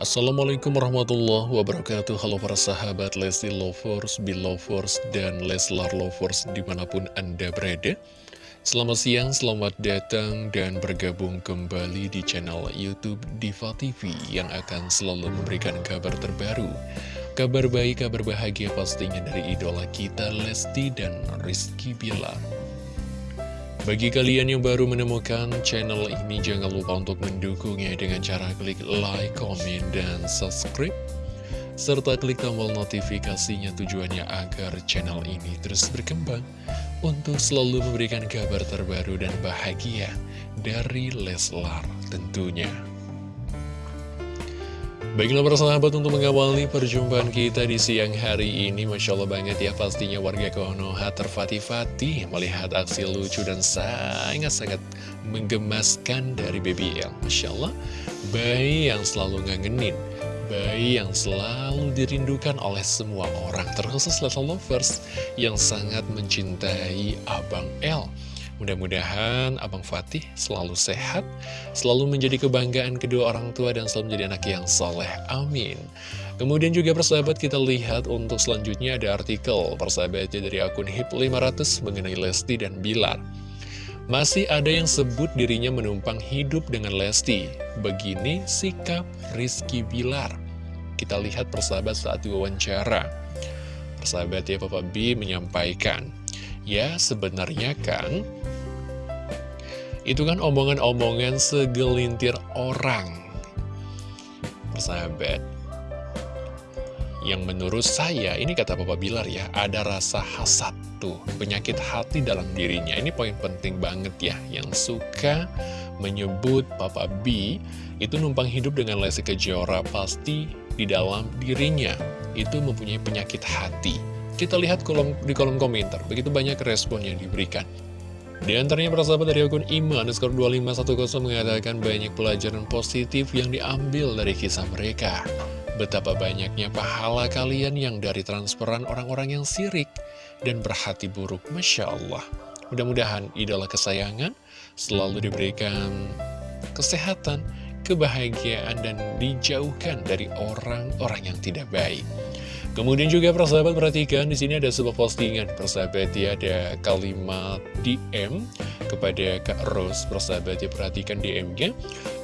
Assalamualaikum warahmatullahi wabarakatuh. Halo para sahabat Lesti Lovers, Belovers, dan Leslar Lovers di mana pun Anda berada. Selamat siang, selamat datang dan bergabung kembali di channel Youtube Diva TV Yang akan selalu memberikan kabar terbaru. Kabar baik, kabar bahagia pastinya dari idola kita Lesti dan Rizky Bilar bagi kalian yang baru menemukan channel ini, jangan lupa untuk mendukungnya dengan cara klik like, komen, dan subscribe. Serta klik tombol notifikasinya tujuannya agar channel ini terus berkembang untuk selalu memberikan kabar terbaru dan bahagia dari Leslar tentunya. Baiklah persahabat untuk mengawali perjumpaan kita di siang hari ini. Masya Allah banget ya pastinya warga Konoha terfatih-fatih Melihat aksi lucu dan sangat-sangat menggemaskan dari BBL Masya Allah bayi yang selalu ngangenin Bayi yang selalu dirindukan oleh semua orang Terkhusus Little Lovers yang sangat mencintai Abang L Mudah-mudahan Abang Fatih selalu sehat, selalu menjadi kebanggaan kedua orang tua dan selalu menjadi anak yang soleh. Amin. Kemudian juga persahabat kita lihat untuk selanjutnya ada artikel persahabatnya dari akun HIP500 mengenai Lesti dan Bilar. Masih ada yang sebut dirinya menumpang hidup dengan Lesti. Begini sikap Rizky Bilar. Kita lihat persahabat saat diwawancara. Persahabat ya Papa B menyampaikan, Ya sebenarnya kan itu kan omongan-omongan segelintir orang Persahabat. Yang menurut saya, ini kata Papa Bilar ya Ada rasa hasad tuh, penyakit hati dalam dirinya. Ini poin penting banget ya Yang suka menyebut Papa B Itu numpang hidup dengan Lesti Kejora Pasti di dalam dirinya. Itu mempunyai penyakit hati Kita lihat kolom, di kolom komentar Begitu banyak respon yang diberikan di antaranya persahabat dari akun Ima underscore 2510 mengatakan banyak pelajaran positif yang diambil dari kisah mereka. Betapa banyaknya pahala kalian yang dari transferan orang-orang yang sirik dan berhati buruk. Masya Allah. Mudah-mudahan idola kesayangan selalu diberikan kesehatan, kebahagiaan, dan dijauhkan dari orang-orang yang tidak baik. Kemudian juga persahabat perhatikan di sini ada sebuah postingan. Persahabat ya ada kalimat DM kepada Kak Ros persahabat ya perhatikan DM-nya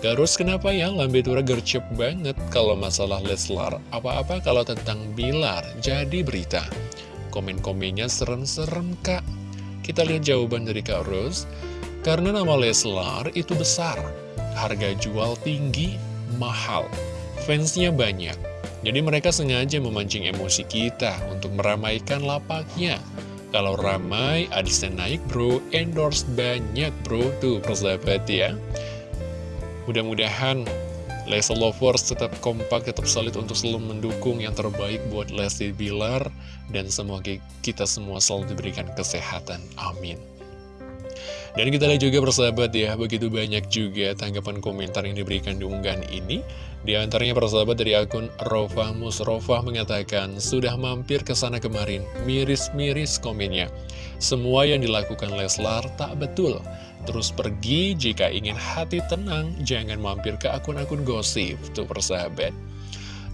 Kak Ros kenapa ya lambe tura gercep banget kalau masalah Leslar apa-apa kalau tentang Bilar. Jadi berita. Komen-komennya serem-serem Kak. Kita lihat jawaban dari Kak Ros karena nama Leslar itu besar. Harga jual tinggi mahal. Fansnya banyak jadi mereka sengaja memancing emosi kita untuk meramaikan lapaknya. Kalau ramai, adisnya naik bro, endorse banyak bro, tuh persahabat ya. Mudah-mudahan Lesti Lovers tetap kompak, tetap solid untuk selalu mendukung yang terbaik buat Lesti Bilar. Dan semoga kita semua selalu diberikan kesehatan. Amin. Dan kita lihat juga persahabat ya, begitu banyak juga tanggapan komentar yang diberikan di unggahan ini. Di antaranya persahabat dari akun Rofa Musrofa mengatakan, sudah mampir ke sana kemarin, miris-miris komennya. Semua yang dilakukan Leslar tak betul. Terus pergi jika ingin hati tenang, jangan mampir ke akun-akun gosip, tuh persahabat.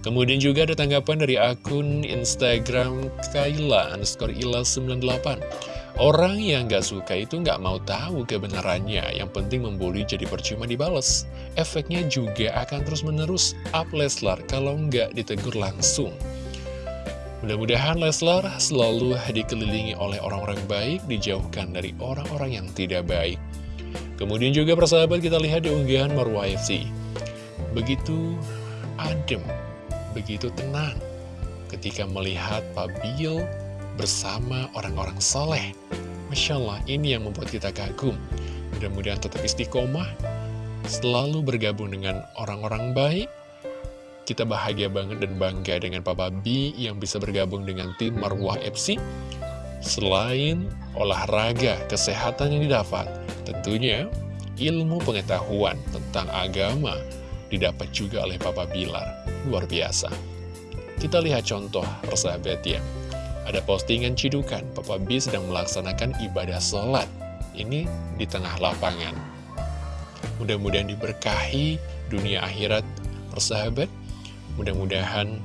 Kemudian juga ada tanggapan dari akun Instagram Kaila underscore Ila 98. Orang yang gak suka itu gak mau tahu kebenarannya, yang penting membuli jadi percuma dibales. Efeknya juga akan terus-menerus up Leslar kalau nggak ditegur langsung. Mudah-mudahan Leslar selalu dikelilingi oleh orang-orang baik, dijauhkan dari orang-orang yang tidak baik. Kemudian juga persahabat kita lihat di unggahan Marwah FC. Begitu adem, begitu tenang ketika melihat Pak Bill bersama orang-orang soleh. Masya Allah, ini yang membuat kita kagum. Mudah-mudahan tetap istiqomah, selalu bergabung dengan orang-orang baik. Kita bahagia banget dan bangga dengan Papa B yang bisa bergabung dengan tim Marwah FC. Selain olahraga, kesehatan yang didapat, tentunya ilmu pengetahuan tentang agama didapat juga oleh Papa Bilar. Luar biasa. Kita lihat contoh persahabat ya. Ada postingan cidukan, Papa B sedang melaksanakan ibadah sholat. Ini di tengah lapangan. Mudah-mudahan diberkahi dunia akhirat persahabat. Mudah-mudahan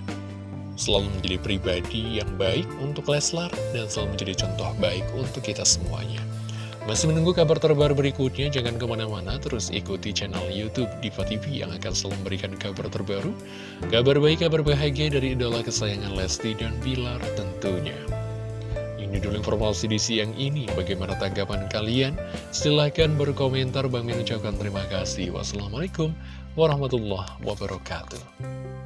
selalu menjadi pribadi yang baik untuk Leslar dan selalu menjadi contoh baik untuk kita semuanya. Masih menunggu kabar terbaru berikutnya? Jangan ke mana-mana, terus ikuti channel Youtube Diva TV yang akan selalu memberikan kabar terbaru. Kabar baik, kabar bahagia dari idola kesayangan Lesti dan Bilar tentunya. Ini dulu informasi di siang ini. Bagaimana tanggapan kalian? Silahkan berkomentar. Bang Min ucapkan terima kasih. Wassalamualaikum warahmatullahi wabarakatuh.